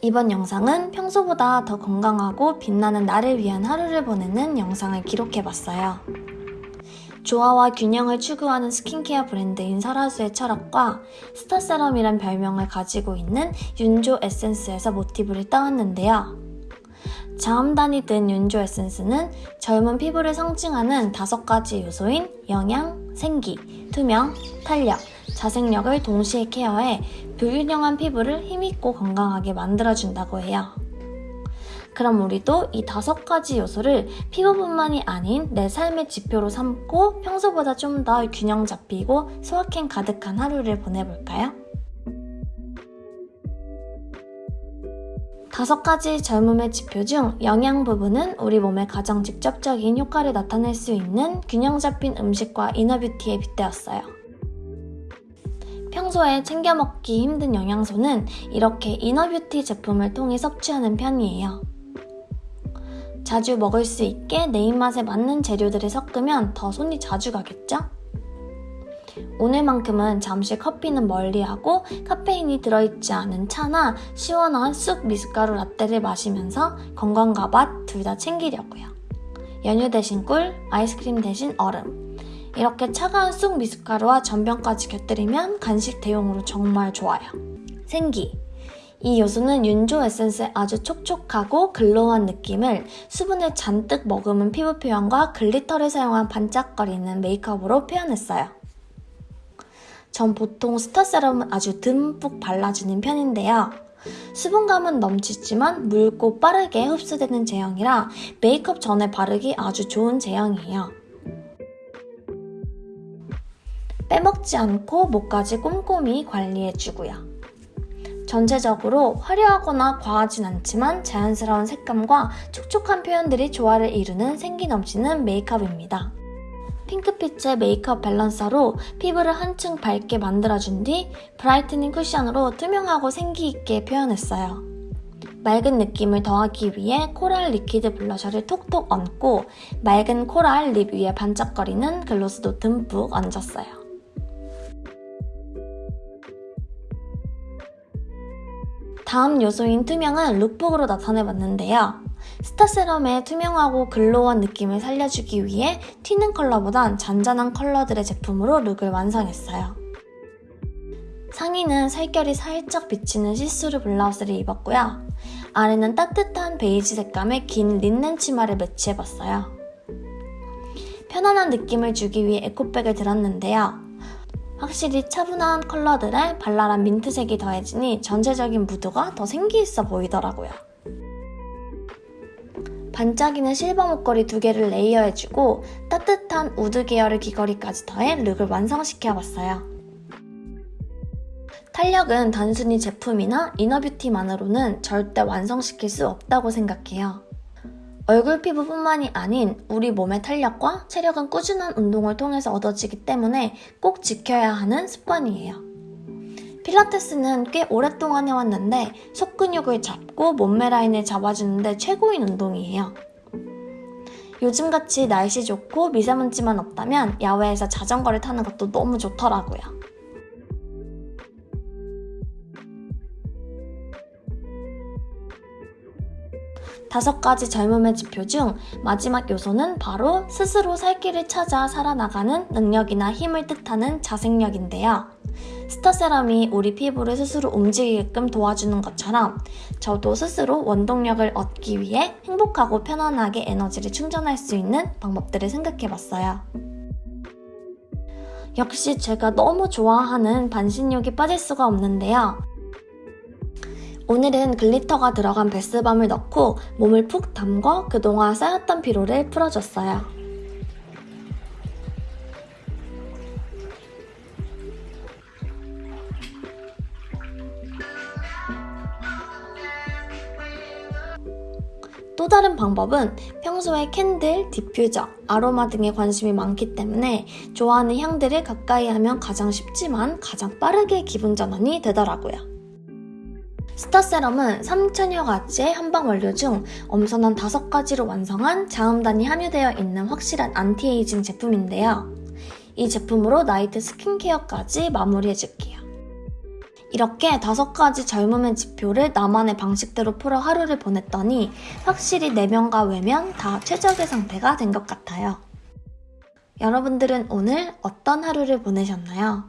이번 영상은 평소보다 더 건강하고 빛나는 나를 위한 하루를 보내는 영상을 기록해봤어요. 조화와 균형을 추구하는 스킨케어 브랜드인 설화수의 철학과 스타세럼이란 별명을 가지고 있는 윤조 에센스에서 모티브를 따왔는데요. 자음단이 든 윤조 에센스는 젊은 피부를 상징하는 다섯 가지 요소인 영양, 생기, 투명, 탄력, 자생력을 동시에 케어해 불균형한 피부를 힘있고 건강하게 만들어준다고 해요. 그럼 우리도 이 다섯 가지 요소를 피부뿐만이 아닌 내 삶의 지표로 삼고 평소보다 좀 더 균형 잡히고 소확행 가득한 하루를 보내볼까요? 다섯 가지 젊음의 지표 중 영양 부분은 우리 몸에 가장 직접적인 효과를 나타낼 수 있는 균형 잡힌 음식과 이너뷰티에 빗대었어요. 평소에 챙겨 먹기 힘든 영양소는 이렇게 inner beauty 제품을 통해 섭취하는 편이에요. 자주 먹을 수 있게 내 입맛에 맞는 재료들을 섞으면 더 손이 자주 가겠죠? 오늘만큼은 잠시 커피는 멀리하고 카페인이 들어있지 않은 차나 시원한 쑥 미숫가루 라떼를 마시면서 건강과 맛 둘 다 챙기려고요. 연유 대신 꿀, 아이스크림 대신 얼음. 이렇게 차가운 쑥 미숫가루와 전병까지 곁들이면 간식 대용으로 정말 좋아요. 생기. 이 요소는 윤조 에센스의 아주 촉촉하고 glow한 느낌을 수분을 잔뜩 머금은 피부 표현과 glitter를 사용한 반짝거리는 메이크업으로 표현했어요. 전 보통 스타 세럼은 아주 듬뿍 발라주는 편인데요. 수분감은 넘치지만 묽고 빠르게 흡수되는 제형이라 메이크업 전에 바르기 아주 좋은 제형이에요. 빼먹지 않고 목까지 꼼꼼히 관리해주고요. 전체적으로 화려하거나 과하진 않지만 자연스러운 색감과 촉촉한 표현들이 조화를 이루는 생기 넘치는 메이크업입니다. 핑크빛의 메이크업 balancer로 피부를 한층 밝게 만들어준 뒤 brightening 쿠션으로 투명하고 생기 있게 표현했어요. 맑은 느낌을 더하기 위해 coral liquid blusher를 톡톡 얹고 맑은 coral lip 위에 반짝거리는 gloss도 듬뿍 얹었어요. 다음 요소인 투명은 lookbook으로 나타내봤는데요. 스타세럼의 투명하고 glow한 느낌을 살려주기 위해 튀는 컬러보단 잔잔한 컬러들의 제품으로 look을 완성했어요. 상의는 살결이 살짝 비치는 시스루 블라우스를 입었고요. 아래는 따뜻한 베이지 색감의 긴 린넨 치마를 매치해봤어요. 편안한 느낌을 주기 위해 에코백을 들었는데요. 확실히 차분한 컬러들에 발랄한 민트색이 더해지니 전체적인 무드가 더 생기있어 보이더라고요. 반짝이는 실버 목걸이 두 개를 layer해주고 따뜻한 wood 계열의 귀걸이까지 더해 look을 완성시켜봤어요. 탄력은 단순히 제품이나 이너뷰티만으로는 절대 완성시킬 수 없다고 생각해요. 얼굴 피부뿐만이 아닌 우리 몸의 탄력과 체력은 꾸준한 운동을 통해서 얻어지기 때문에 꼭 지켜야 하는 습관이에요. 필라테스는 꽤 오랫동안 해왔는데 속근육을 잡고 몸매 라인을 잡아주는데 최고인 운동이에요. 요즘같이 날씨 좋고 미세먼지만 없다면 야외에서 자전거를 타는 것도 너무 좋더라고요. 다섯 가지 젊음의 지표 중 마지막 요소는 바로 스스로 살 길을 찾아 살아나가는 능력이나 힘을 뜻하는 자생력인데요. 스타세럼이 우리 피부를 스스로 움직이게끔 도와주는 것처럼 저도 스스로 원동력을 얻기 위해 행복하고 편안하게 에너지를 충전할 수 있는 방법들을 생각해봤어요. 역시 제가 너무 좋아하는 반신욕이 빠질 수가 없는데요. 오늘은 glitter가 들어간 bath bomb을 넣고 몸을 푹 담궈 그동안 쌓였던 피로를 풀어줬어요. 또 다른 방법은 평소에 candle, diffuser, 아로마 등에 관심이 많기 때문에 좋아하는 향들을 가까이 하면 가장 쉽지만 가장 빠르게 기분 전환이 되더라고요. 스타세럼은 3천여 가지의 한방 원료 중 엄선한 5가지로 완성한 자음단이 함유되어 있는 확실한 안티에이징 제품인데요. 이 제품으로 night skincare까지 마무리해줄게요. 이렇게 다섯 가지 젊음의 지표를 나만의 방식대로 풀어 하루를 보냈더니 확실히 내면과 외면 다 최적의 상태가 된 것 같아요. 여러분들은 오늘 어떤 하루를 보내셨나요?